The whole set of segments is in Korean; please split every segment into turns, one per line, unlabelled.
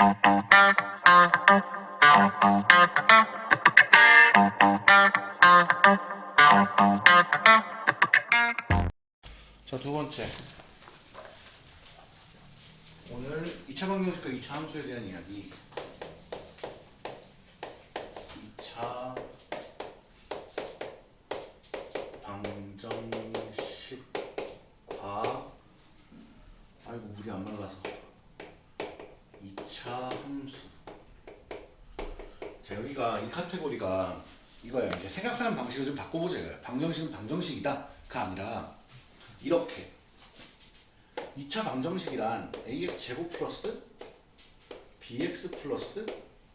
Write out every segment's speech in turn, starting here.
자, 두 번째. 오늘 2차 방정식과 2차 함수에 대한 이야기. 2차 방정식과 아이고 물이 안 말라서 2차 함수. 자, 여기가 이 카테고리가 이거야. 이제 생각하는 방식을 좀 바꿔보자 이거야. 방정식은 방정식이다가 아니라 이렇게 2차 방정식이란 ax 제곱 플러스 bx 플러스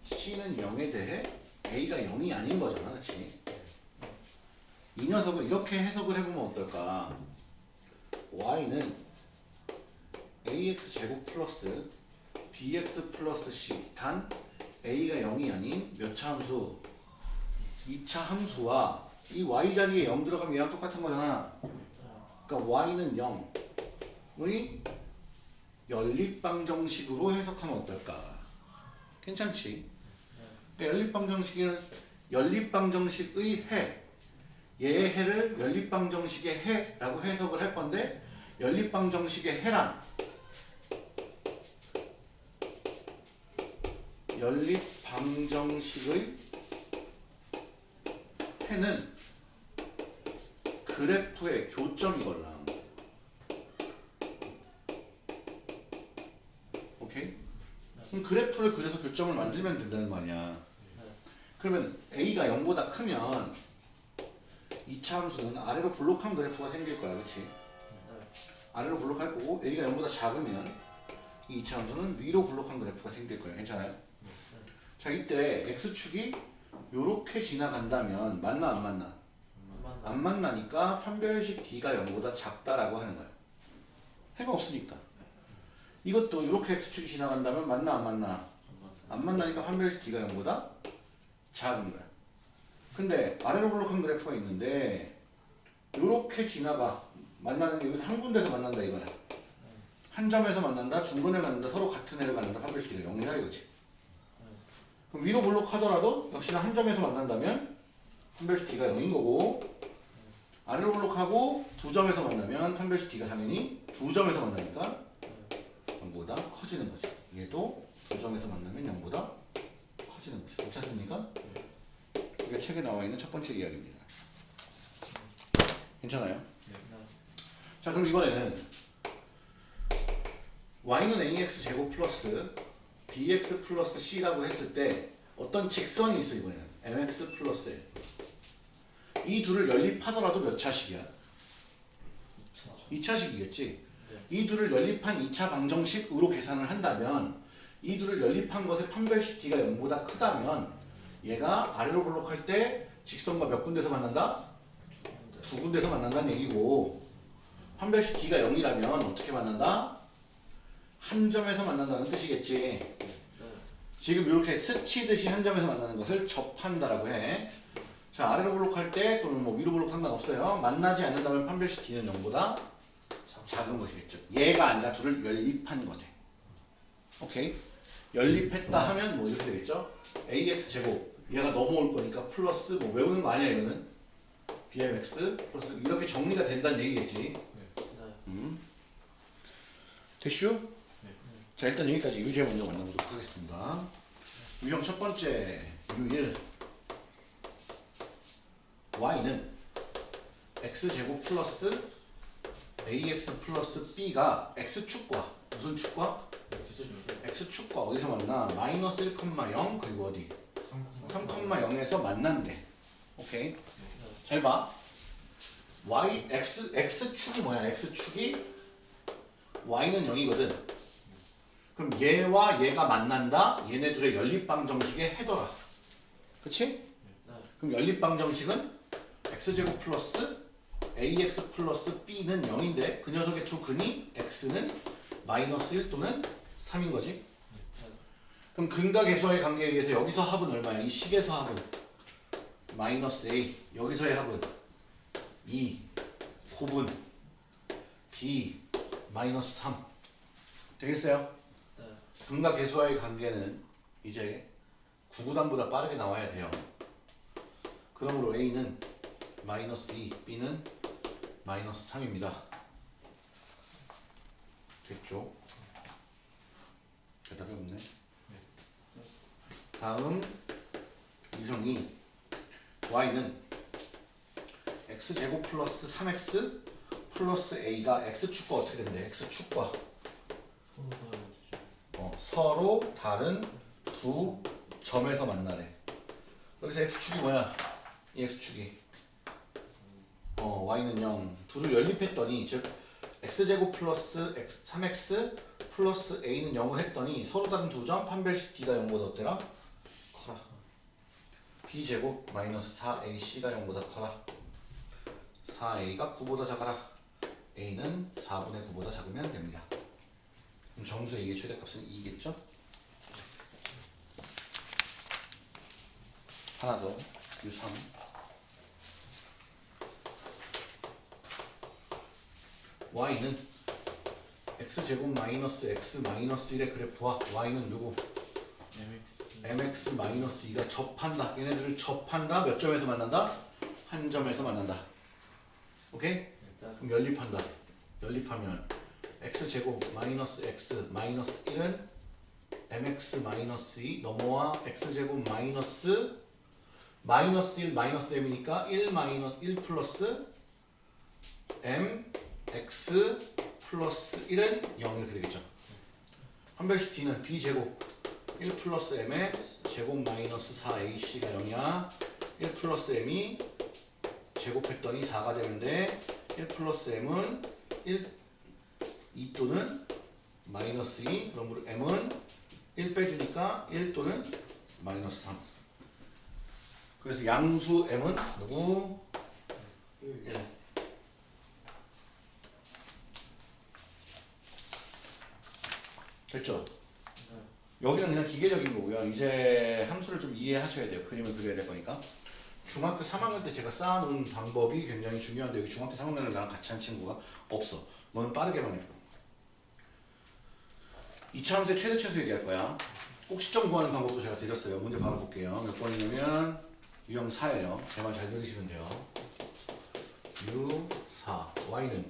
c는 0에 대해 a가 0이 아닌 거잖아 그치? 이 녀석을 이렇게 해석을 해보면 어떨까 y는 ax 제곱 플러스 bx 플러스 c 단 a가 0이 아닌 몇 차 함수 2차 함수와 이 y 자리에 0 들어가면 얘랑 똑같은 거잖아 그러니까 y는 0의 연립방정식으로 해석하면 어떨까? 괜찮지? 그러니까 연립방정식은 연립방정식의 해 얘의 해를 연립방정식의 해라고 해석을 할 건데 연립방정식의 해란 연립 방정식의 해는 그래프의 교점이걸라. 오케이? 그럼 그래프를 그래서 교점을 만들면 된다는 거 아니야. 그러면 a가 0보다 크면 2차 함수는 아래로 블록한 그래프가 생길 거야. 그치? 아래로 블록할 거고 a가 0보다 작으면 이 2차 함수는 위로 블록한 그래프가 생길 거야. 괜찮아요? 자 이때 x축이 요렇게 지나간다면 맞나 안 맞나? 안 만나니까 판별식 D가 0보다 작다라고 하는 거예요. 해가 없으니까. 이것도 이렇게 X축이 지나간다면 맞나 안 맞나? 안 만나니까 판별식 D가 0보다 작은 거야. 근데 아래로 블록한 그래프가 있는데 이렇게 지나가 만나는 게 여기서 한 군데서 만난다 이거야. 한 점에서 만난다, 중간에 만난다, 서로 같은 애를 만난다, 판별식 D가 0이라 이거지. 위로 블록하더라도 역시나 한 점에서 만난다면 D가 0인 거고 아래로 블록하고 두 점에서 만나면 D가 당연히 두 점에서 만나니까 0보다 커지는 거죠. 얘도 두 점에서 만나면 0보다 커지는 거죠. 괜찮습니까? 이게 책에 나와 있는 첫 번째 이야기입니다. 괜찮아요? 자 그럼 이번에는 y는 ax 제곱 플러스 bx 플러스 c라고 했을 때 어떤 직선이 있어 이번에는 mx 플러스 이 둘을 연립하더라도 몇 차식이야? 2차식이겠지? 이 둘을 연립한 2차 방정식으로 계산을 한다면 이 둘을 연립한 것의 판별식 D가 0보다 크다면 얘가 아래로 블록할 때 직선과 몇 군데서 만난다? 두 군데서 만난다는 얘기고 판별식 D가 0이라면 어떻게 만난다? 한 점에서 만난다는 뜻이겠지. 지금 이렇게 스치듯이 한 점에서 만나는 것을 접한다라고 해. 자 아래로 블록할 때 또는 뭐 위로 블록 상관없어요. 만나지 않는다면 판별식 D는 0보다 작은 것이겠죠. 얘가 아니라 둘을 연립한 것에. 오케이. 연립했다 하면 뭐 이렇게 되겠죠. ax 제곱 얘가 넘어올 거니까 플러스 뭐 외우는 거 아니야 이거는. bmx 플러스 이렇게 정리가 된다는 얘기겠지. 음. 됐슈? 자 일단 여기까지 유제 먼저 만나보도록 하겠습니다. 유형 첫 번째 유1 y는 x제곱 플러스 ax 플러스 b가 x축과 무슨 축과? x축과 어디서 만나? 마이너스 1,0 그리고 어디? 3,0에서 만난대. 오케이. 잘 봐. y x x축이 뭐야? x축이 y는 0이거든. 그럼 얘와 얘가 만난다. 얘네 둘의 연립방 정식의 해더라. 그치? 그럼 연립방 정식은 x제곱 플러스 ax 플러스 b는 0인데 그 녀석의 두 근이 x는 마이너스 1 또는 3인 거지. 그럼 근과 계수와의 관계에 의해서 여기서 합은 얼마야? 이 식에서 합은 마이너스 a 여기서의 합은 2 곱은 b 마이너스 3 되겠어요? 근과 계수와의 관계는 이제 구구단보다 빠르게 나와야 돼요. 그러므로 A는 마이너스 2, B는 마이너스 3입니다. 됐죠? 대답이 없네. 다음 유형이 y는 x제곱 플러스 3x 플러스 a가 x축과 어떻게 된대? x축과 어, 서로 다른 두 점에서 만나래. 여기서 x축이 뭐야? 이 x축이 어, y는 0 둘을 연립했더니 즉 x제곱 플러스 x, 3x 플러스 a는 0을 했더니 서로 다른 두 점 판별식 d가 0보다 어때라? 커라 b제곱 마이너스 4ac가 0보다 커라 4a가 9보다 작아라 a는 4분의 9보다 작으면 됩니다 그럼 정수 a의 최대값은 2겠죠? 하나 더 유3 y는 x제곱 마이너스 x 마이너스 1의 그래프와 y는 누구? mx 마이너스 2가 접한다. 얘네들을 접한다. 몇 점에서 만난다? 한 점에서 만난다. 오케이? 그럼 연립한다. 연립하면 x제곱 마이너스 x 마이너스 1은 mx 마이너스 2 넘어와 x제곱 마이너스 마이너스 1 마이너스 m이니까 1 마이너스 1 플러스 m x 플러스 1은 0 이렇게 되겠죠. 한별식 t는 b제곱 1 플러스 m의 제곱 마이너스 4ac가 0이야. 1 플러스 m이 제곱했더니 4가 되는데 1 플러스 m은 1, 2 또는 마이너스 2 그러므로 m은 1 빼주니까 1 또는 마이너스 3 그래서 양수 m은 누구? 1 됐죠? 여기는 그냥 기계적인 거고요. 이제 함수를 좀 이해하셔야 돼요. 그림을 그려야 될 거니까. 중학교 3학년 때 제가 쌓아놓은 방법이 굉장히 중요한데 중학교 3학년에 나랑 같이 한 친구가 없어. 너는 빠르게만 해. 2차 함수의 최대 최소 얘기할 거야. 꼭 시점 구하는 방법도 제가 드렸어요. 문제 바로 볼게요. 몇 번이냐면 유형 4예요. 제말잘 들으시면 돼요. U4 Y는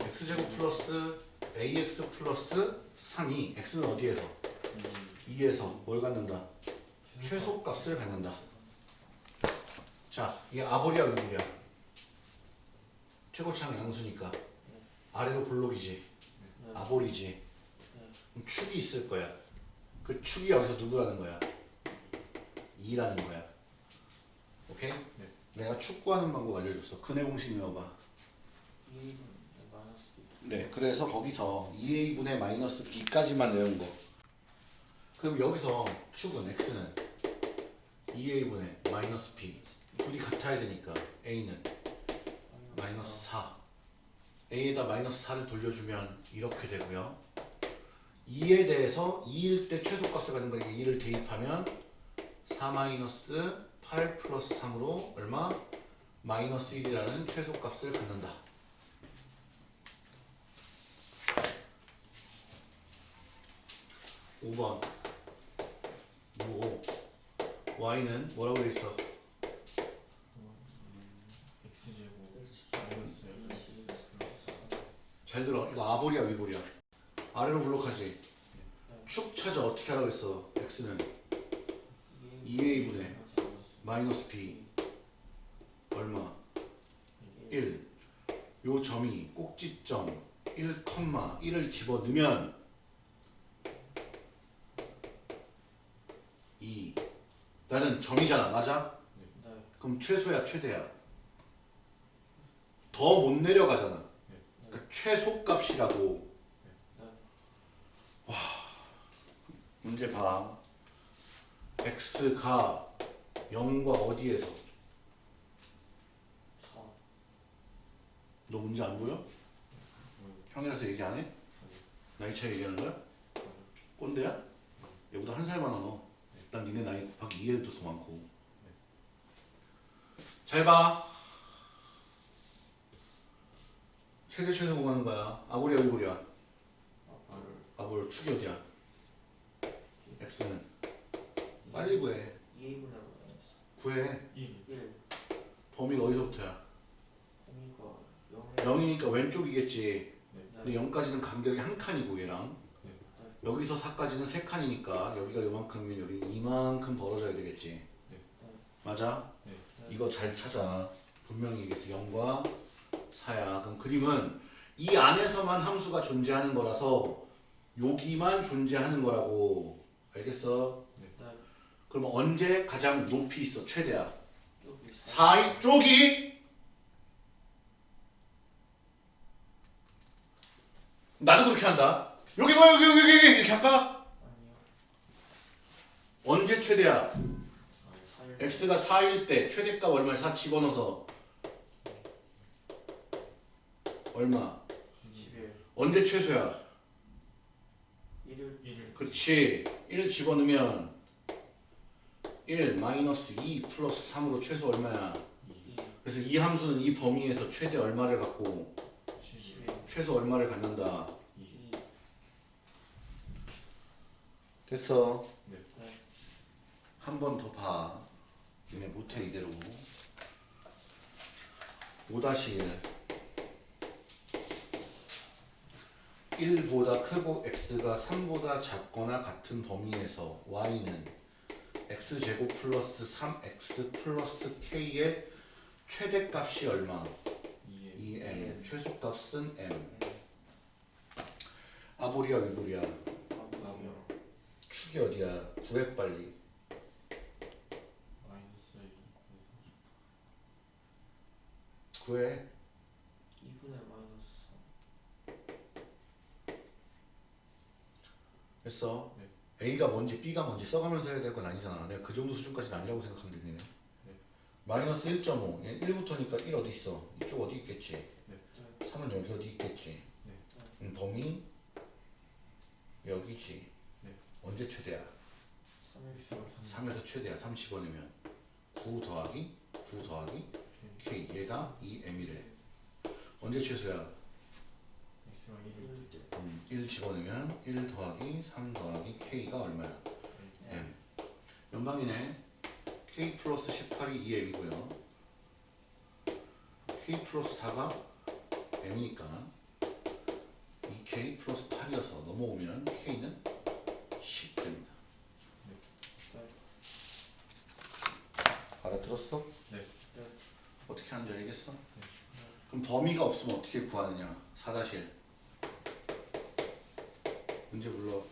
X제곱 플러스 AX 플러스 3이 X는 어디에서? 2에서 뭘 갖는다? 최소값을 갖는다. 자, 이게 아보리야 위보리야? 최고차항 양수니까 아래로 볼록이지 아보리지 축이 있을 거야 그 축이 여기서 누구라는 거야? 2라는 거야 오케이? 내가 축구하는 방법 알려줬어 근해 공식 외워봐 네, 그래서 거기서 2a분의 마이너스 b까지만 외운 거. 그럼 여기서 축은 x는 2a분의 마이너스 b. 둘이 같아야 되니까 a는 마이너스 4. a에다 마이너스 4를 돌려주면 이렇게 되고요. 2에 대해서 2일 때 최소값을 갖는 거니까 2를 대입하면 4 마이너스 8 플러스 3으로 얼마? 마이너스 1이라는 최소값을 갖는다. 5번 무5 y는 뭐라고 돼 있어? 잘 들어 이거 아볼이야 위볼이야 아래로 블록하지. 축 찾아 어떻게 하라고 했어 x는? 2a분의 마이너스 b. 얼마? 1 요 점이 꼭지점 1, 1을 집어넣으면 2 나는 점이잖아 맞아? 그럼 최소야 최대야? 더 못 내려가잖아. 그러니까 최소값이라고 와 문제 봐 x가 0과 어디에서 너 문제 안 보여? 형이라서 얘기 안 해? 나이 차이 얘기하는 거야? 꼰대야? 얘보다 한 살 많아 너. 난 니네 나이 곱하기 2에도 더 많고. 잘 봐. 최대 최소 구하는 거야. 아고리야, 일고리야. 아볼 축이 어디야? X는. 빨리 구해.
2분의 마이너스
구해.
1
1
범위가 어디서부터야?
범위가 0에.
0이니까 왼쪽이겠지.
네.
근데 0까지는 간격이 한 칸이고 얘랑. 여기서 4까지는 세 칸이니까 여기가 요만큼이면 여기 이만큼 벌어져야 되겠지.
네.
맞아?
네.
이거 잘 찾아. 분명히 얘기했어. 0과 4야. 그럼 그림은 이 안에서만 함수가 존재하는 거라서 여기만 존재하는 거라고 알겠어?
네.
그럼 언제 가장 높이 있어 최대야
여기
4이 쪽이 나도 그렇게 한다 여기 봐 여기 여기 여기 여기 이렇게 할까?
아니요
언제 최대야?
4일
x가 4일 때 최대값 얼마야? 4 집어넣어서 얼마?
11
언제 최소야?
1일
1
그렇지 1 집어넣으면 1 마이너스 2 플러스 3으로 최소 얼마야?
2
그래서 이 함수는 이 범위에서 최대 얼마를 갖고
11
최소 얼마를 갖는다
2
됐어
네.
한번 더 봐. 얘네 못해 이대로. 5-1 1보다 크고 x가 3보다 작거나 같은 범위에서 y는 x제곱 플러스 3x 플러스 k의 최대값이 얼마?
2에
2m 최소값은 m. 아보리야. 위보리야 축이 어디야? 구해 빨리.
마이너스 2
구해
2분의 마이너스
됐어.
네.
A가 뭔지 B가 뭔지 써가면서 해야 될 건 아니잖아. 내가 그 정도 수준까지는 아니라고 생각하면 되네.
네.
마이너스 1.5. 얘 1부터니까 1 어디 있어? 이쪽 어디 있겠지?
네.
3은 여기 어디 있겠지?
네.
음, 범위 여기지.
네.
언제 최대야?
3일
x가 3
3에서 최대야. 3 집어넣으면 9 더하기 9 더하기 K. 얘가 2M이래. 언제 최소야?
X가 1
1일 때
음, 1 집어넣으면 1 더하기 3 더하기 K가 얼마야? M. 연방이네. K 플러스 18이 2M이고요. K 플러스 4가 M이니까 2K 플러스 8이어서 넘어오면 K는 10 됩니다. 알아들었어?
네.
네.
어떻게 하는지 알겠어? 그럼 범위가 없으면 어떻게 구하느냐? 4-1 문제 불러.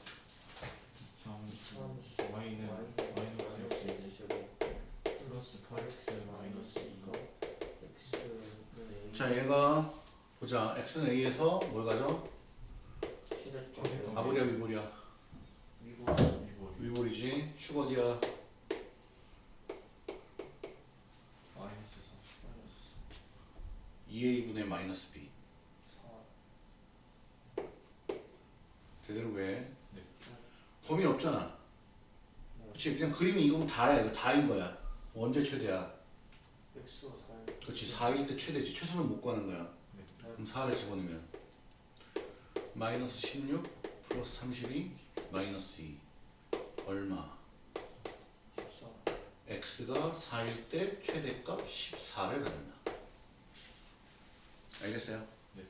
점 y는 마이너스 x 플러스 8x 마이너스 2
x분의
자 얘가 보자. X는 A에서 뭘 가져? 아보리야
1보
위볼이지 축 어디야
마이너스
2a분의 마이너스 b
4
제대로 왜
네.
범위 없잖아. 그치? 그냥 그림이 이거면 다야. 이거 다인 거야. 언제 최대야?
x가 4일
그렇지 4일 때 최대지. 최소는 못 구하는 거야.
네.
그럼 4를 집어넣으면 마이너스 16 플러스 32 마이너스 2 얼마?
14
x가 4일 때 최대값 14를 갖는다. 알겠어요?
네.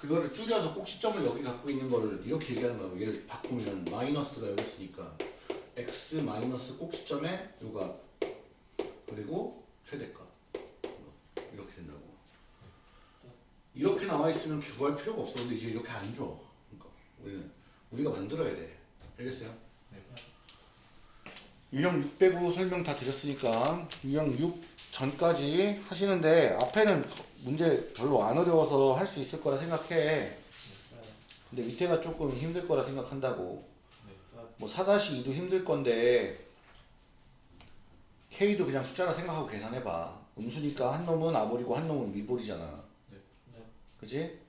그거를 줄여서 꼭 시점을 여기 갖고 있는 거를 이렇게 얘기하는 거고 얘를 바꾸면 마이너스가 여기 있으니까 x 마이너스 꼭 시점에 요값 그리고 최대값 이렇게 된다고 이렇게 나와 있으면 구할 필요가 없어 근데 이제 이렇게 안 줘. 그러니까 우리는 우리가 만들어야 돼 알겠어요?
네.
유형 6 빼고 설명 다 드렸으니까 유형 6 전까지 하시는데 앞에는 문제 별로 안 어려워서 할 수 있을 거라 생각해.
네.
근데 밑에가 조금 힘들 거라 생각한다고.
네.
뭐 4-2도 힘들 건데 K도 그냥 숫자라 생각하고 계산해봐. 음수니까 한 놈은 아볼이고 한 놈은 위볼이잖아.
네.
그지?